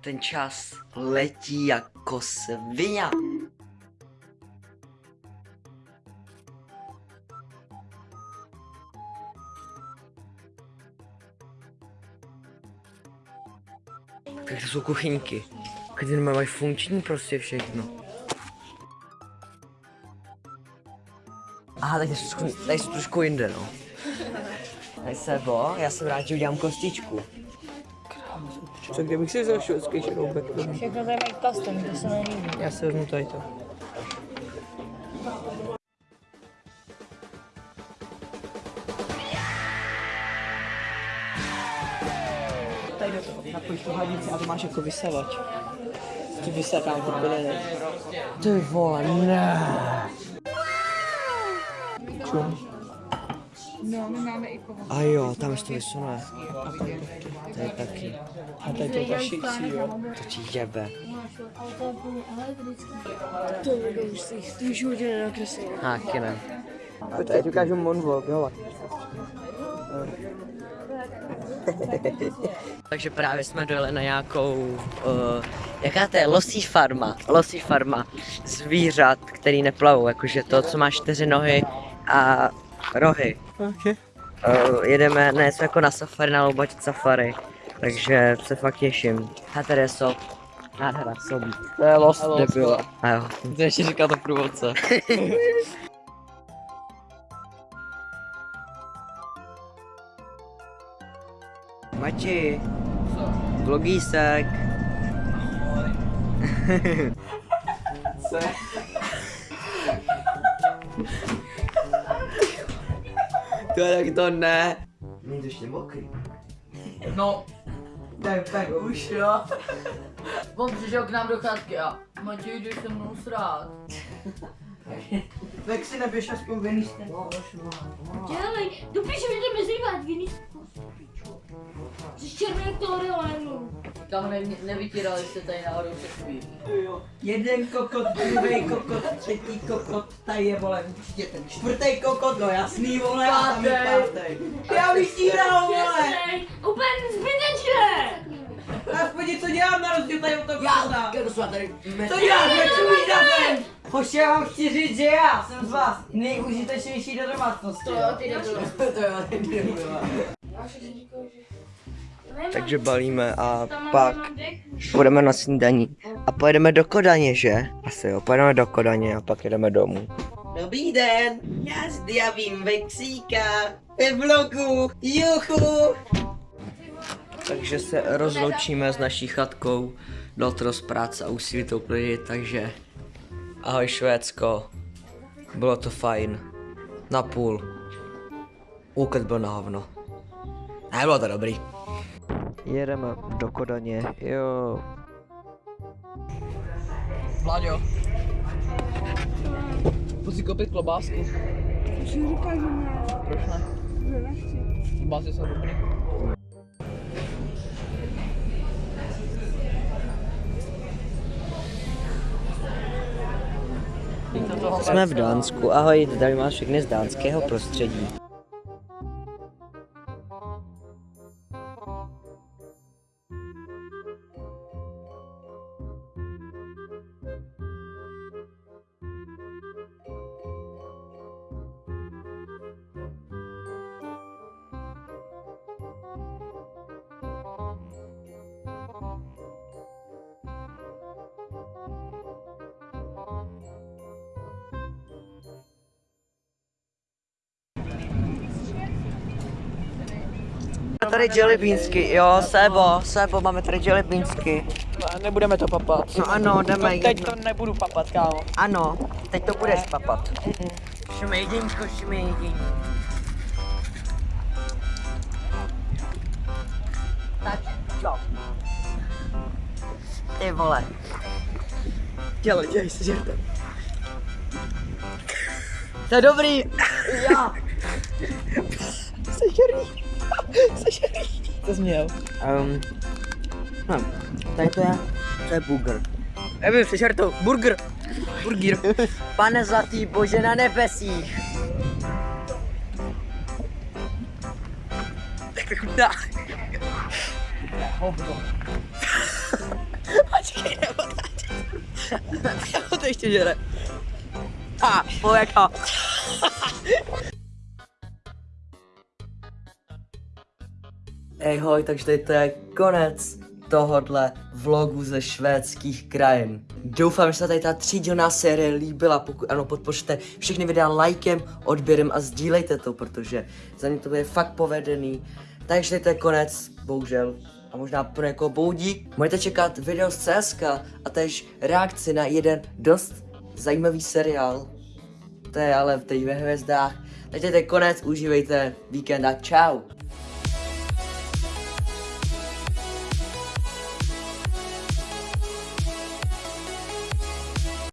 Ten čas letí jako svině. Tak to jsou kuchyňky. Kde mají funkční prostě všechno. Aha, tak jsou, trošku- jinde, no. Tady sebo, já rád, že udělám kostičku. Co kdybych si vzal švédský šroubek? Všechno tady mají custom, to se nelíbí. Já si vezmu tady to. Tady do toho, napojíš tu hadici a to máš jako vysavač. Ti vysakám ty byliny. Ty vole, ne. Čum. No, my máme i kovo. A jo, tam ještě vysune. To je taky. A tady to kašicí, jo. To ti jebe. To bude už si jich v životě nenakreslil. Háky ne. A tady ti ukážu moonwalk, jo. Takže právě jsme dojeli na nějakou, uh, jaká to je, losí farma, losí farma zvířat, který neplavou, jakože to, co má čtyři nohy a rohy. Okay. Uh, jedeme, ne, jsme jako na safari, na loubač safari, takže se fakt těším. A tady je sob. Nádhera, sobí. To je lost, Debila. A jo. To ještě říká to průvodce. Mači. Vlogísek. to je tak to ne. Není to ještě mokrý. No, tak, tak už jo. On přišel k nám do chatky a Matěj, jdeš se mnou srát. Tak si neběž aspoň vený Dělej, dopíšu, že jdeme zývat, Kam ne, nevytírali jste tady náhodou chvíli. Jeden kokot, druhý kokot, třetí kokot, tady je vole určitě ten čtvrtý kokot, no jasný vole, a tam je pátý. Já vytíral vole, Úplně zbytečné! aspoň něco dělám na rozdíl tady od toho Já, kdo jsme tady Co děláš, nečumíš? Hoši, já vám chci říct, že já jsem z vás nejúžitečnější do domácnosti. To jo, ty nebylo. to jo, ty nebyla. Takže balíme a pak budeme na snídaní. A pojedeme do Kodaně, že? Asi jo, pojedeme do Kodaně a pak jedeme domů. Dobrý den, já zdravím Vexíka ve vlogu, juchu. Takže se rozloučíme s naší chatkou. To dost práce a úsilí to uklidit, takže ahoj Švédsko. Bylo to fajn. Na půl. Úkaz byl na hovno. A bylo to dobrý. Jedeme do Kodaně, jo. Vláďo. Si koupit klobásku. Už říká, že ne. Proč ne? Že nechci. Klobásy jsou dobrý. Jsme v Dánsku, ahoj, tady máš všechny z dánského prostředí. Tady jelly beansky, jo, Sebo, Sebo, máme tady jelly beansky. Nebudeme to papat. No ano, jdeme Teď jedno. to nebudu papat, kámo. Ano, teď to budeš papat. Šume jedinčko. Tak, jo. Ty vole. Dělej, dělej se, že to. To je dobrý. Já. Sežerý. Sežerý. To změl. Um, no, tady to je, to je burger. Nevím, sežer to. Burger. Burger. Pane zlatý bože na nebesích. Tak to chutná. hovno. Počkej, nebo to ještě žere. A, pověka. Ej hoj, takže tady to je konec tohodle vlogu ze švédských krajin. Doufám, že se tady ta třídílná série líbila, pokud ano, podpořte všechny videa lajkem, odběrem a sdílejte to, protože za mě to bude fakt povedený. Takže to je konec, bohužel, a možná pro někoho boudík. Můžete čekat video z CSK a tež reakci na jeden dost zajímavý seriál. To je ale teď ve hvězdách. Takže to je konec, užívejte víkend a čau.